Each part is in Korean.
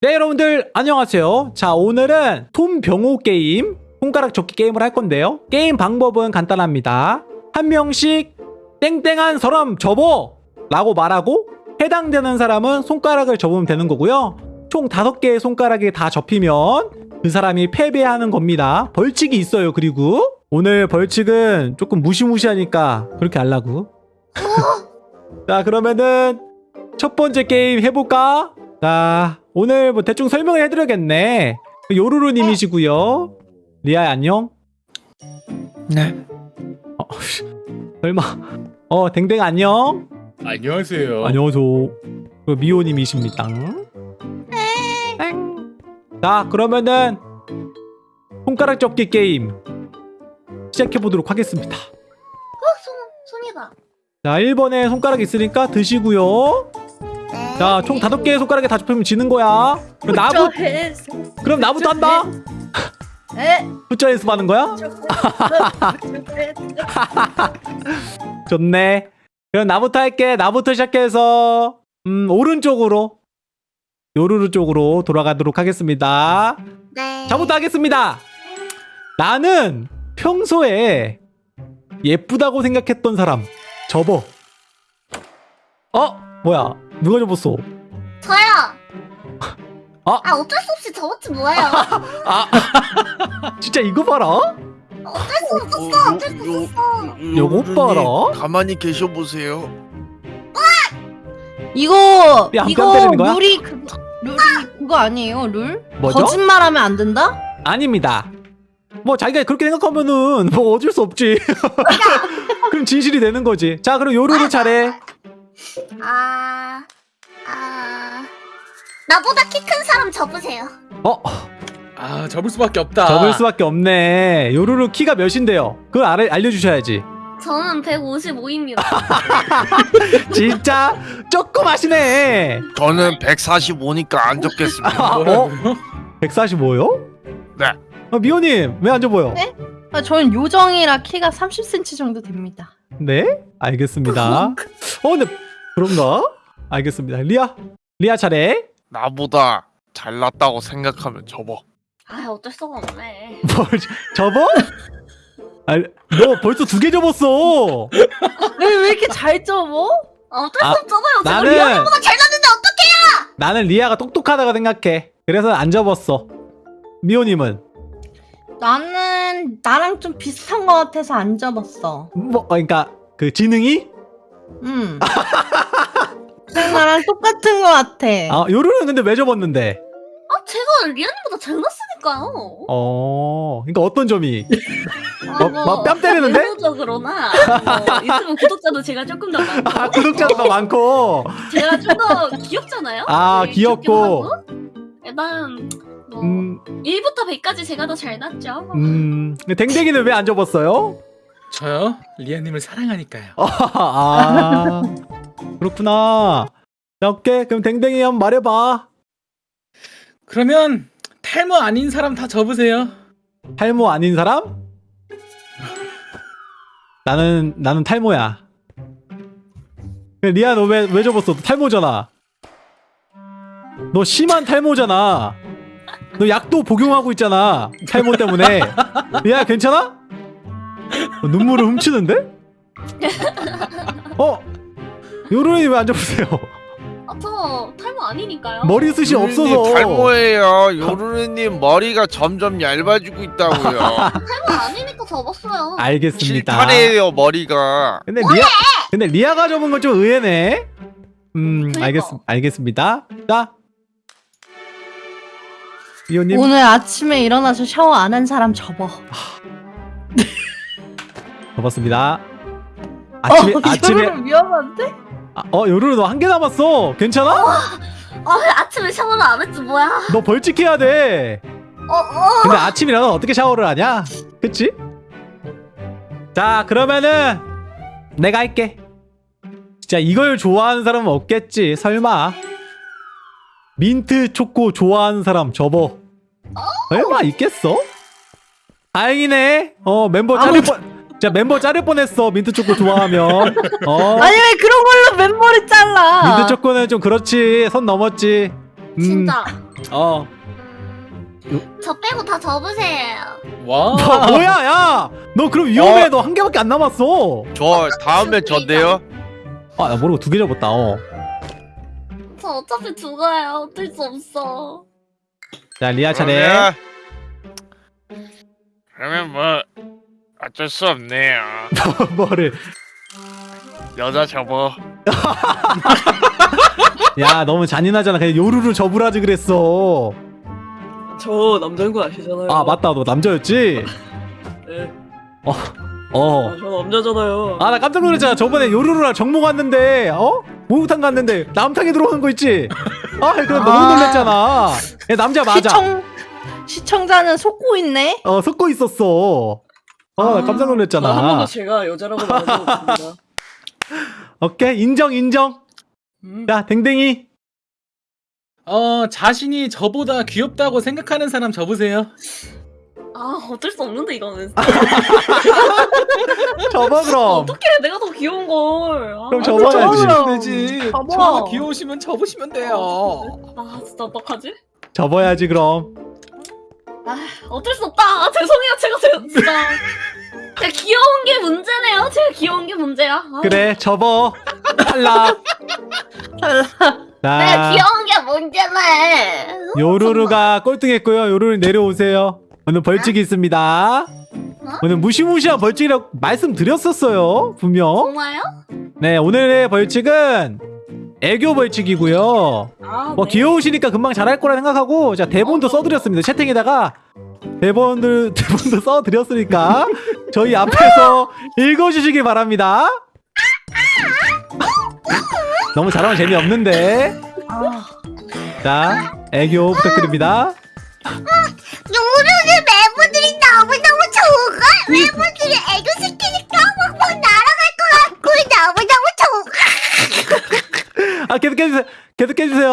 네 여러분들 안녕하세요. 자 오늘은 손병호 게임 손가락 접기 게임을 할 건데요. 게임 방법은 간단합니다. 한 명씩 땡땡한 사람 접어! 라고 말하고 해당되는 사람은 손가락을 접으면 되는 거고요. 총 다섯 개의 손가락이 다 접히면 그 사람이 패배하는 겁니다. 벌칙이 있어요 그리고. 오늘 벌칙은 조금 무시무시하니까 그렇게 하려고. 자 그러면은 첫 번째 게임 해볼까? 자 오늘 뭐 대충 설명을 해드려야겠네 요루루님이시고요 리아야 안녕 네. 어, 설마 어 댕댕 안녕 안녕하세요. 안녕하세요 그리고 미호님이십니다 자 그러면은 손가락 접기 게임 시작해보도록 하겠습니다 손, 손이다. 자 1번에 손가락 있으니까 드시고요 네. 자 총 다섯 개의 손가락에 다 접히면 지는 거야 그럼 나부, 그럼 나부터 한다 에? 숫자 연습 하는 거야? 좋네. 그럼 나부터 할게. 나부터 시작해서 음 오른쪽으로 요루루 쪽으로 돌아가도록 하겠습니다. 네. 저부터 하겠습니다. 나는 평소에 예쁘다고 생각했던 사람 접어. 어? 뭐야? 누가 접었어? 저요. 아. 아 어쩔 수 없이 저것지 뭐예요. 아 진짜 이거 봐라. 어쩔 수 없었어. 어 쩔 수 없었어. 요거 봐라. 가만히 계셔 보세요. 이거 야, 뺨 이거 때리는 거야? 룰이 그 룰이 그거 아니에요 룰? 뭐죠? 거짓말하면 안 된다? 아닙니다. 뭐 자기가 그렇게 생각하면은 뭐 어쩔 수 없지. 그럼 진실이 되는 거지. 자, 그럼 요루루 차례. 아, 아, 나보다 키 큰 사람 접으세요. 어, 아 접을 수밖에 없다. 접을 수밖에 없네. 요루루 키가 몇인데요? 그걸 알, 알려주셔야지. 저는 155입니다. 진짜 조그마시네. 저는 145니까 안 적겠습니다. 아, 어? 뭐라고요? 145요? 네. 아, 미호님 왜 안 접어요? 네? 아, 저는 요정이라 키가 30cm 정도 됩니다. 네, 알겠습니다. 어, 근데 그런가? 알겠습니다. 리아, 리아 차례. 나보다 잘났다고 생각하면 접어. 아 어쩔 수가 없네. 뭘 접어? 아, 너 벌써 두 개 접었어. 왜, 왜 이렇게 잘 접어? 아, 어쩔 아, 수 없잖아요. 제가 나는- 리아보다 잘났는데 어떡해? 나는 리아가 똑똑하다고 생각해. 그래서 안 접었어. 미호님은 나는 나랑 좀 비슷한 것 같아서 안 접었어. 뭐 그러니까 그 지능이 음. 그냥 나랑 똑같은 것 같아. 아 요루는 근데 왜 접었는데? 아 제가 리아님보다 잘났으니까요. 어 그러니까 어떤 점이 아, 뭐, 뭐, 뺨 때리는데? 외모적으로나 뭐, 유튜브 구독자도 제가 조금 더 많고 아 구독자도 더 많고 제가 좀 더 귀엽잖아요. 아, 네, 귀엽고. 일단 뭐 음, 1부터 100까지 제가 더 잘났죠. 음 댕댕이는 왜 안 접었어요? 저요? 리아님을 사랑하니까요. 아 그렇구나. 자 오케이 그럼 댕댕이 한번 말해봐. 그러면 탈모 아닌 사람 다 접으세요. 탈모 아닌 사람? 나는 나는 탈모야. 리아 너왜왜 접었어? 너 탈모잖아. 너 심한 탈모잖아. 너 약도 복용하고 있잖아. 탈모 때문에. 리아 괜찮아? 어, 눈물을 훔치는데? 어? 요런이 왜안 접으세요? 아, 저 탈모 아니니까요. 머리숱이 없어서. 탈모예요. 요루루님 머리가 점점 얇아지고 있다고요. 탈모 아니니까 접었어요. 알겠습니다. 실타래예요 머리가. 근데 리아 근데 리아가 접은 건 좀 의외네. 음 그러니까. 알겠 알겠습니다. 자 이호님 오늘 아침에 일어나서 샤워 안 한 사람 접어. 접었습니다. 아침에 어, 아침에 위험한데? 아, 어 요루 너 한 개 남았어. 괜찮아? 아, 왜 아침에 샤워를 안 했지 뭐야? 너 벌칙해야 돼. 어, 어. 근데 아침 일어나 어떻게 샤워를 하냐? 그치? 자 그러면은 내가 할게. 진짜 이걸 좋아하는 사람은 없겠지. 설마. 민트 초코 좋아하는 사람 접어. 설마 있겠어? 다행이네. 어 멤버 자를 뻔. 자 멤버 자를 뻔했어. 민트 초코 좋아하면. 어. 아니 왜 그런 걸로 맨머리 잘라? 민트 초코는 좀 그렇지. 선 넘었지. 진짜. 어 음, 저 빼고 다 접으세요. 와. 너 뭐야 야너 그럼 위험해 어. 너한 개밖에 안 남았어 저 다음에 전데요. 아나 모르고 두 개 접었다 어. 저 어차피 죽어요. 어쩔 수 없어. 자 리아 차례 그러면 뭐 어쩔 수 없네요. 뭐를 여자 접어. 야 너무 잔인하잖아 그냥 요루루 접으라지 그랬어 저 남자인 거 아시잖아요. 아 맞다 너 남자였지? 네. 어. 아, 저 남자잖아요. 아 나 깜짝 놀랐잖아 저번에 요루루랑 정모 갔는데 어? 목욕탕 갔는데 남탕에 들어오는 거 있지? 아 그럼 너무 아. 놀랬잖아 야, 남자 맞아 시청 시청자는 속고 있네. 어 섞고 있었어 어나 깜짝 아, 한 놀랐잖아 번도 제가 여자라고 말한 적 없습니다. 오케이 인정 인정 음. 야 댕댕이 어 자신이 저보다 귀엽다고 생각하는 사람 접으세요. 아 어쩔 수 없는데 이거는. 접어 그럼 어떻게 내가 더 귀여운 걸. 아, 그럼 접어야지. 접으시면 되지. 접어. 저 귀여우시면 접으시면 돼요. 아 진짜 어떡하지? 접어야지 그럼 어쩔 수 없다. 아, 죄송해요. 제가 제가 진짜. 제가 귀여운 게 문제네요. 제가 귀여운 게 문제야. 아, 그래 접어. 탈락. 내가 자 귀여운 게 문제네. 요루루가 꼴등했고요. 요루루 내려오세요. 오늘 벌칙이 있습니다. 오늘 무시무시한 벌칙이라고 말씀드렸었어요 분명. 정말요? 네 오늘의 벌칙은 애교 벌칙이고요. 아, 뭐 네. 귀여우시니까 금방 잘할 거라 생각하고 제가 대본도 써드렸습니다. 채팅에다가 대본을 대본도 써드렸으니까 저희 앞에서 읽어주시기 바랍니다. 너무 잘하면 재미없는데. 아, 자 애교 부탁드립니다. 요루루 멤버들이 너무너무 좋은걸? 멤버들이 애교 시키니까 막막 날아갈 것 같고 너무너무 좋은 아 계속해주세요. 계속해주세요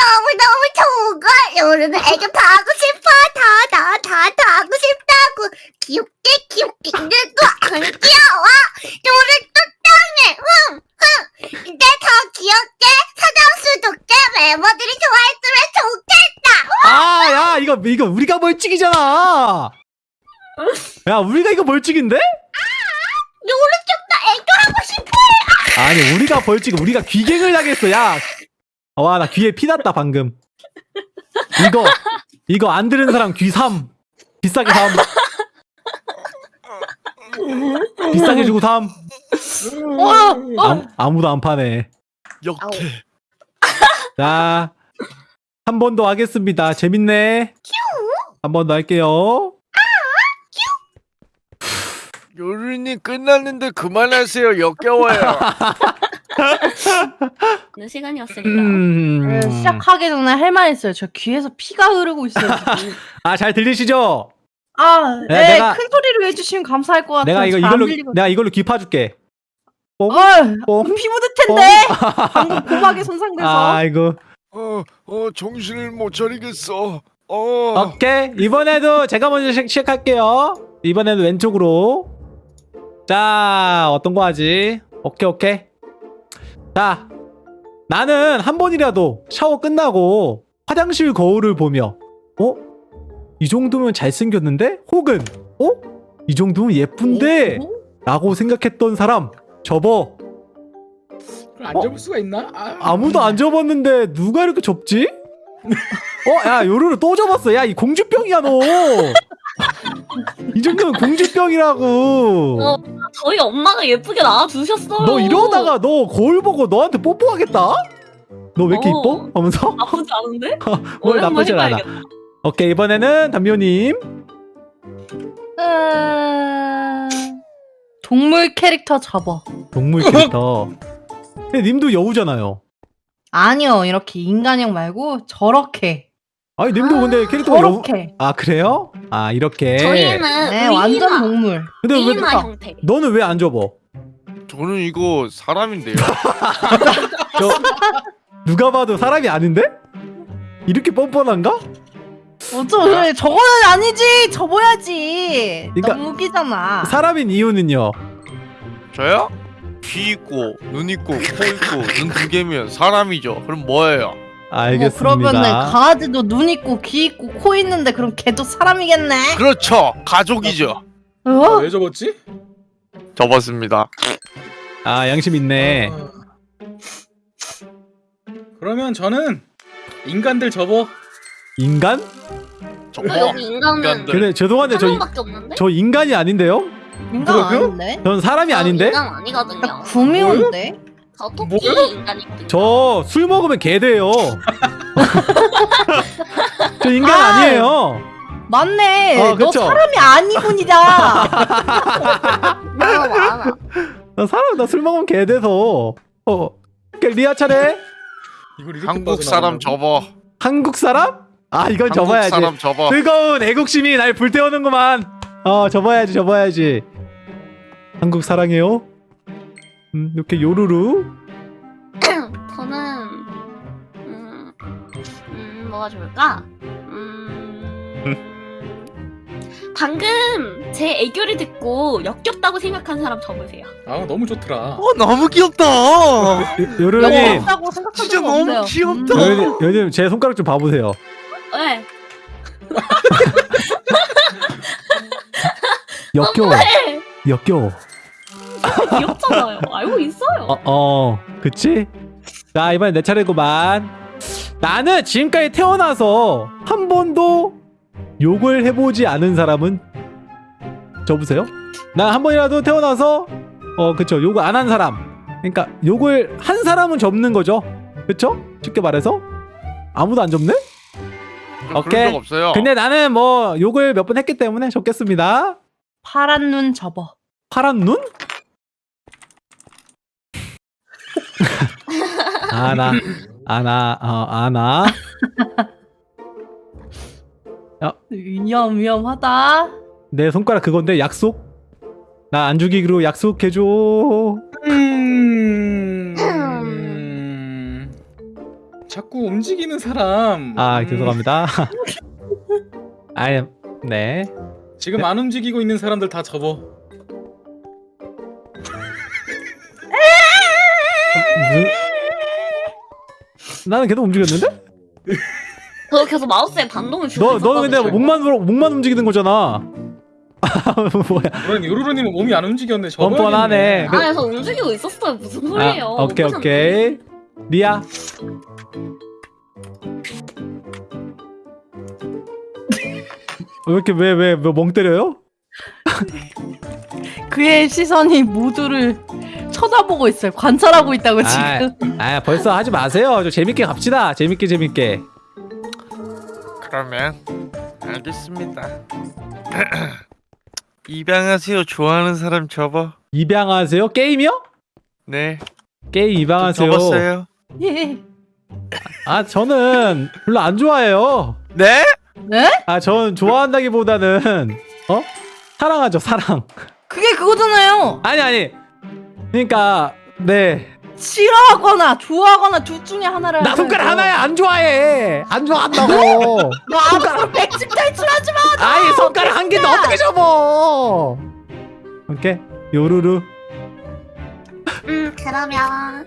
너무너무 좋은걸? 요루루 애교 다 하고 싶어. 다 다 다 다 하고 싶다고. 귀엽게 귀엽게 근데도 안 귀여워. 요루 똑똑해. 흥흥. 이제 더 귀엽게 사장수 좋게 멤버들이 좋아했으면 좋겠다. 아야 이거 이거 우리가 벌칙이잖아. 야 우리가 이거 벌칙인데? 요루 좀더 애교하고 싶어. 아니 우리가 벌칙 우리가 귀갱을 당했어. 야 와 나 귀에 피 났다 방금. 이거 이거 안 들은 사람 귀3 비싸게 삼. 비싸게 주고 삼. 어, 아, 아무도 안 파네. 역대. 자 한 번 더 하겠습니다. 재밌네. 한 번 더 할게요. 요루님 끝났는데 그만하세요. 역겨워요. 는 시간이었으니까 음... 네, 시작하기 전에 할 말 있어요. 저 귀에서 피가 흐르고 있어요. 지금. 아잘 들리시죠? 아, 야, 네, 내가- 큰 소리로 해주시면 감사할 것 같아요. 내가 이거 이걸로. 내가 이걸로 귀 파줄게 뽕? 어, 뽕? 피 묻을 텐데. 방금 고막에 손상돼서. 아이고 어, 어, 정신을 못 차리겠어. 어. 오케이 이번에도 제가 먼저 시, 시작할게요 이번에도 왼쪽으로 자 어떤 거 하지 오케이 오케이 자 나는 한 번이라도 샤워 끝나고 화장실 거울을 보며 어? 이 정도면 잘생겼는데? 혹은 어? 이 정도면 예쁜데? 어? 라고 생각했던 사람 접어 안 어? 접을 수가 있나? 아, 아무도 안 접었는데 누가 이렇게 접지? 어, 야, 요루루 또 접었어. 야, 이 공주병이야, 너. 이 정도면 공주병이라고. 어. 저희 엄마가 예쁘게 낳아주셨어요 너 이러다가 너 거울 보고 너한테 뽀뽀하겠다? 너 왜 이렇게 어. 이뻐? 하면서? 나쁘지 않은데? 뭘 오랜만에 나쁘진 않아. 오케이, 이번에는 담요님. 음... 동물 캐릭터 접어. 동물 캐릭터. 근데 님도 여우잖아요. 아니요, 이렇게 인간형 말고 저렇게. 아니, 님도 근데 캐릭터가 여우. 저렇게. 아, 그래요? 아, 이렇게. 저희는 네, 완전 동물. 근데 왜, 의인화 형태 너는 왜 안 접어? 저는 이거 사람인데요. 저, 누가 봐도 사람이 아닌데? 이렇게 뻔뻔한가? 어쩌, 저거는 아니지. 접어야지. 그러니까- 너무 웃기잖아. 사람인 이유는요. 저요? 귀 있고 눈 있고 코 있고 눈 두 개면 사람이죠. 그럼 뭐예요? 알겠습니다. 어, 그러면은 강아지도 눈 있고 귀 있고 코 있는데 그럼 걔도 사람이겠네. 그렇죠. 가족이죠. 아, 어? 왜 접었지? 접었습니다. 아 양심 있네. 아. 그러면 저는 인간들 접어. 인간? 접어. 너 여기 인간은. 근데 죄송한데 한 저? 저 인간이 아닌데요? 인간? 아닌데? 전 사람이 아닌데? 인간 아니거든요. 구미호인데? 저 토끼? 인간이거든요. 저술 먹으면 개 돼요. 저 인간 아. 아니에요. 맞네. 어, 너 그쵸? 사람이 아니군이다. 나 사람 나 술 먹으면 개 돼서. 어. 오케이, 리아 차례. 이걸 이렇게 한국 사람? 접어. 한국 사람? 아 이건 한국 접어야지. 사람 접어. 뜨거운 애국심이 날 불태우는구만. 어 접어야지 접어야지. 한국 사랑해요. 음 이렇게 요루루. 저는 음, 음 뭐가 좋을까? 음, 방금 제 애교를 듣고 역겹다고 생각한 사람 접으세요. 아 너무 좋더라. 어 너무 귀엽다. 요- 요루루님 없다고 생각한 진짜 적 너무 없어요. 귀엽다. 음. 요루루님 요루루님 제 손가락 좀 봐보세요. 네. 역겨워. 네. 역겨워. 귀엽잖아요. 알고 있어요. 어, 어, 그치? 자, 이번엔 내 차례구만. 나는 지금까지 태어나서 한 번도 욕을 해보지 않은 사람은 접으세요? 난한 번이라도 태어나서 어, 그쵸. 욕을 안 한 사람. 그러니까 욕을 한 사람은 접는 거죠. 그쵸? 쉽게 말해서. 아무도 안 접네? 오케이. 그런 적 없어요. 근데 나는 뭐 욕을 몇 번 했기 때문에 접겠습니다. 파란 눈 접어. 파란 눈? 아나 아나 어 아나. 위험 위험하다. 내 손가락 그건데? 약속? 나 안 죽이기로 약속해줘. 음... 음... 자꾸 움직이는 사람. 아 음, 죄송합니다. 아네. 지금 안 움직이고 있는 사람들 다 접어. 무슨 나는 계속 움직였는데 저 계속 마우스에 반동을 주고 너 너는 근데. 목만 목만 움직이는 거잖아 뭐야 그런 요루루님은 몸이 안 움직였네. 뻔뻔하네 그- 아, 저 움직이고 있었어요. 무슨 소리예요? 아, 오케이 오케이 리아 왜 이렇게 왜 왜 멍 때려요? 그의 시선이 모두를 쳐다보고 있어요. 관찰하고 있다고 지금. 아 벌써 하지 마세요. 저 재밌게 갑시다. 재밌게 재밌게. 그러면 알겠습니다. 입양하세요. 좋아하는 사람 접어. 입양하세요? 게임이요? 네. 게임 저 입양하세요. 접었어요. 예. 아 저는 별로 안 좋아해요. 네? 네? 아전 좋아한다기보다는 어 사랑하죠 사랑. 그게 그거잖아요. 아니 아니. 그러니까 네. 싫어하거나 좋아하거나 둘 중에 하나를. 나 손가락. 하나야 안 좋아해. 안 좋아한다고. 너 앞으로 백집 탈출하지 마. 아이 손가락 한 개인데 어떻게 접어? 오케이 요루루. 음, 그러면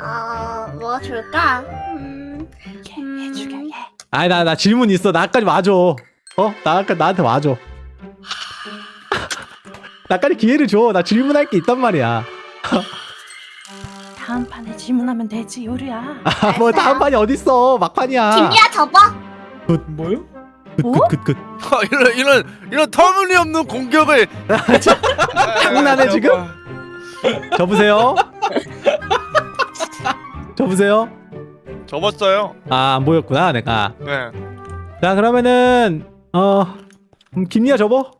어, 뭐가 좋을까? 음, 음, 해주게. 아니 나나 질문 있어 나까지 와줘 어 나까 나한테 와줘 나까지 기회를 줘나 질문할 게 있단 말이야 다음 판에 질문하면 되지 요리야. 아, 뭐 다음 판이 어딨어 막판이야 김리아 접어. 뭐요? good good good good 어, 이런 이런 이런 터무니없는 공격을 장난해, 지금? 접으세요 접으세요 접었어요. 아안 보였구나 내가 네. 자 그러면은 어 음, 김리아 접어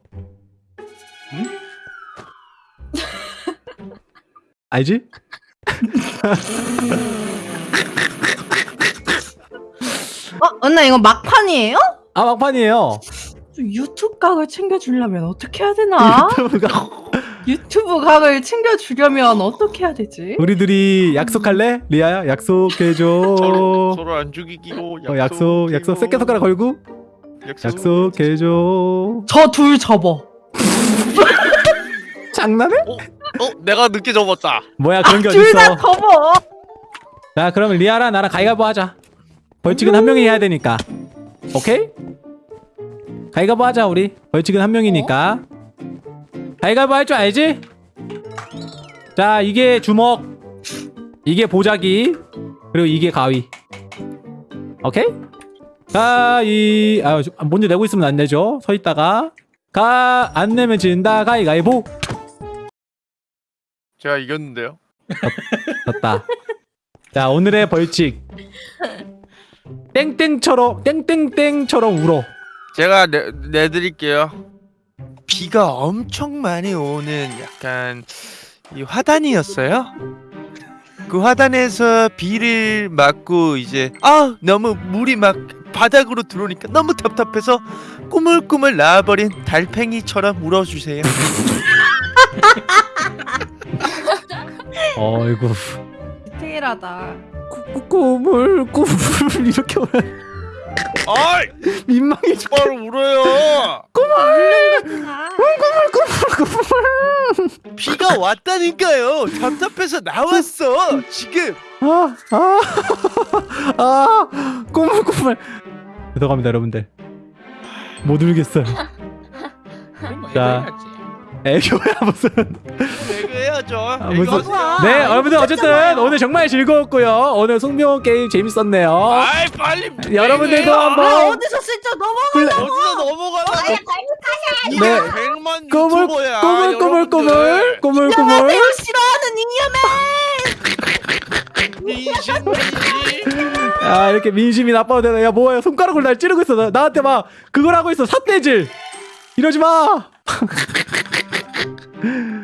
알지? 어, 언나 이거 막판이에요? 아 막판이에요 유튜브 각을 챙겨주려면 어떻게 해야 되나? 유튜브가 유튜브 각을 챙겨주려면 어떻게 해야 되지? 우리 둘이 약속할래? 리아야 약속해줘 서로 서로 안 죽이기로 어, 약속 약속 새끼 손가락 걸고 약속해줘 저 둘 접어. 장난해? 어, 내가 늦게 접었다. 뭐야 그런 게둘다 어딨어? 접어. 자 그러면 리아랑 나랑 가위바위보 하자. 벌칙은 한 명이 해야 되니까. 오케이? 가위가보 하자 우리. 벌칙은 한 명이니까. 가위가보 할 줄 알지? 자 이게 주먹 이게 보자기 그리고 이게 가위. 오케이? 가위 아 먼저 내고 있으면 안 되죠? 서 있다가. 가 안 내면 진다. 가위가위보 제가 이겼는데요. 졌다 자 오늘의 벌칙 땡땡처럼 땡땡땡처럼 울어 제가 내, 내드릴게요. 비가 엄청 많이 오는 약간 이 화단이었어요. 그 화단에서 비를 맞고 이제 아 너무 물이 막 바닥으로 들어오니까 너무 답답해서 꾸물꾸물 나와버린 달팽이처럼 울어주세요. 어이구 디테일하다. 꾸- 꿈을 꿈을 이렇게 울어 어이 민망해 죽 바로 울어요. 아, 비가 왔다니까요. 답답해서 나왔어. 지금. 아, 아, 아, 꿈을 꿈을 죄송합니다 여러분들 못 울겠어요 자. 애교야 무슨 해야죠. 아, 무슨 좋아. 네 여러분들 어쨌든 오늘 정말 즐거웠고요 오늘 송명호 게임 재밌었네요 아이 빨리. 여러분들도 아, 한번 아, 어디서 슬쩍 넘어? 플레... 어디서 넘어가나? 네. 네. 100만 꾸물 유튜버야. 꾸물 꾸물 꾸물 여러분들. 꾸물 꾸물 안녕하세요 싫어하는 민심민심. 아 이렇게 민심이 나빠도 되나 야 뭐야 손가락으로 날 찌르고 있어 나, 나한테 막 그걸 하고 있어 삿대질 이러지 마